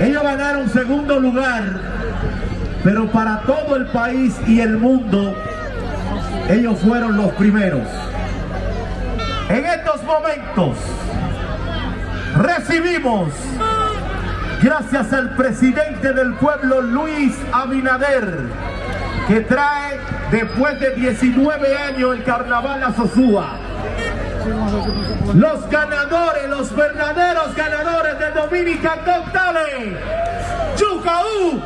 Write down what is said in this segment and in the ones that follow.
Ellos ganaron segundo lugar, pero para todo el país y el mundo, ellos fueron los primeros. En estos momentos recibimos, gracias al presidente del pueblo Luis Abinader, que trae después de 19 años el carnaval a Sosúa. Los ganadores, los verdaderos ganadores de Dominican Got Talent. Yucaú.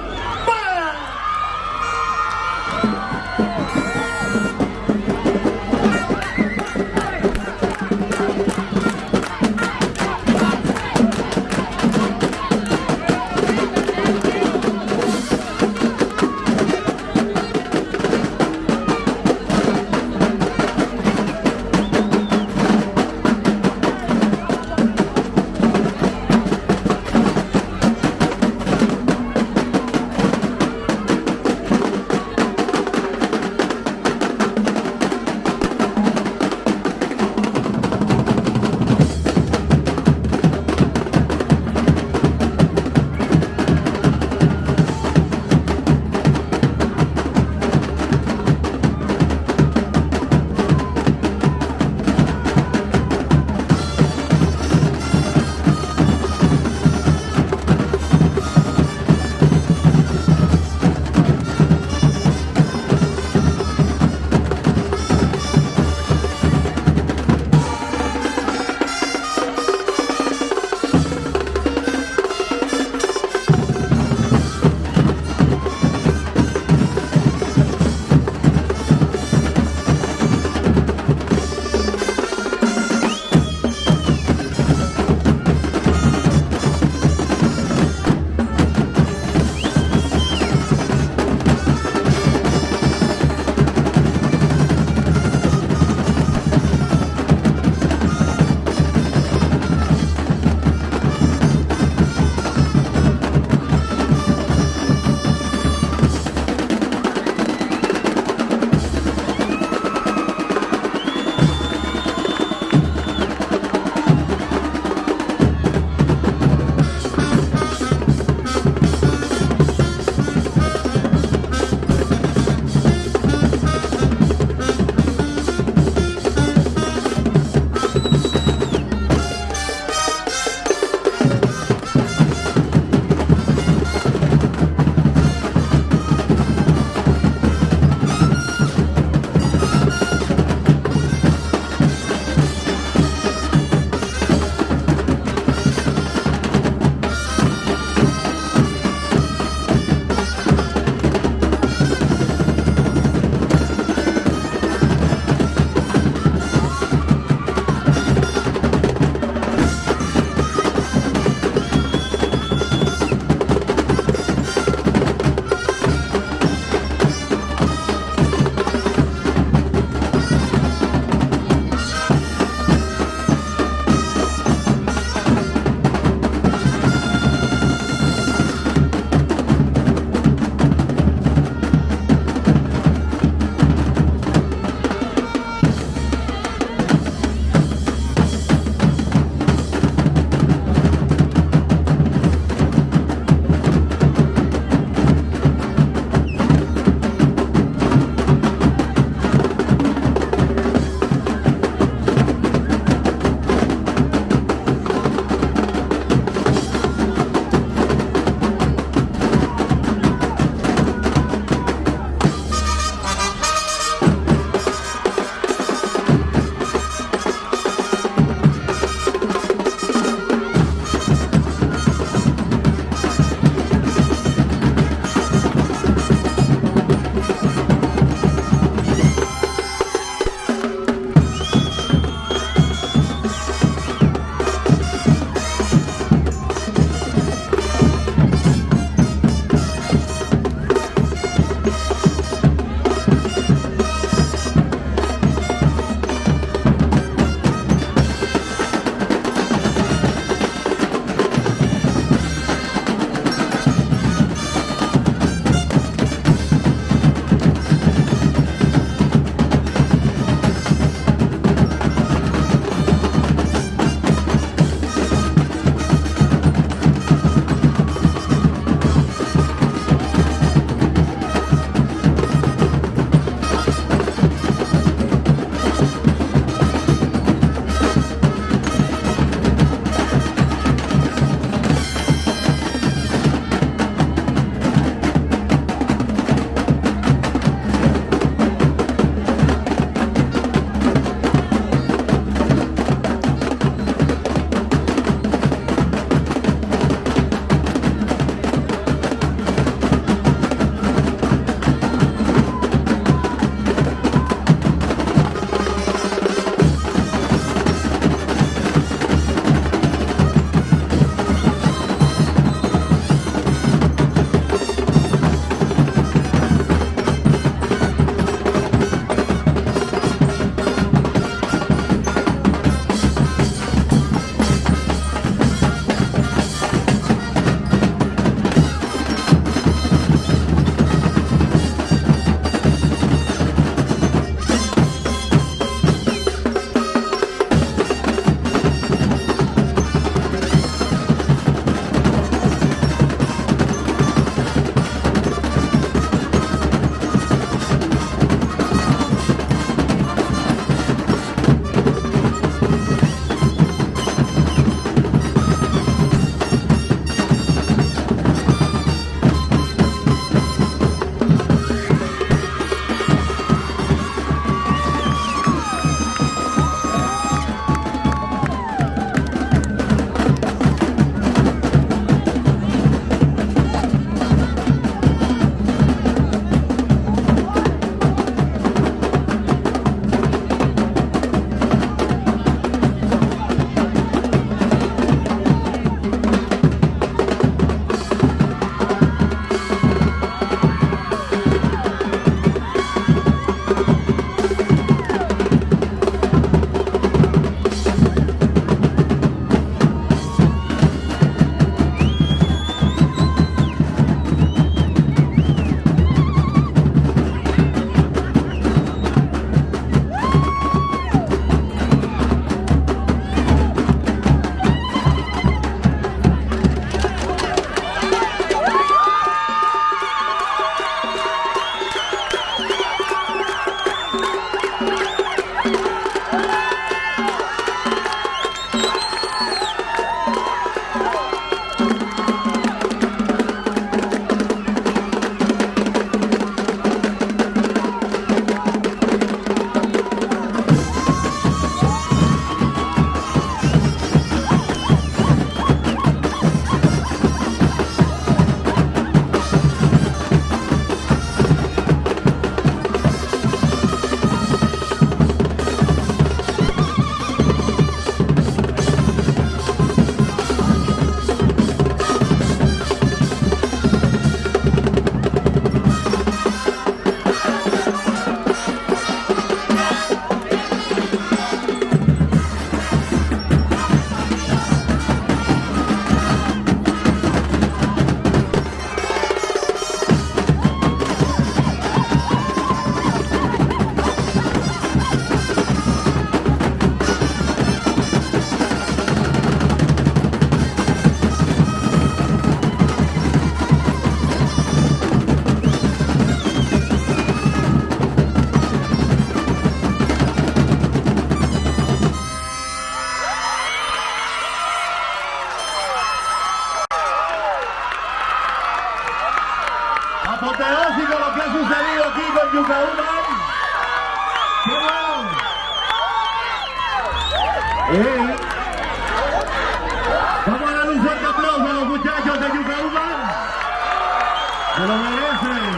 Se lo merecen.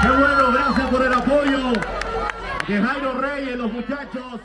¡Qué bueno! Gracias por el apoyo de Jairo Reyes, los muchachos.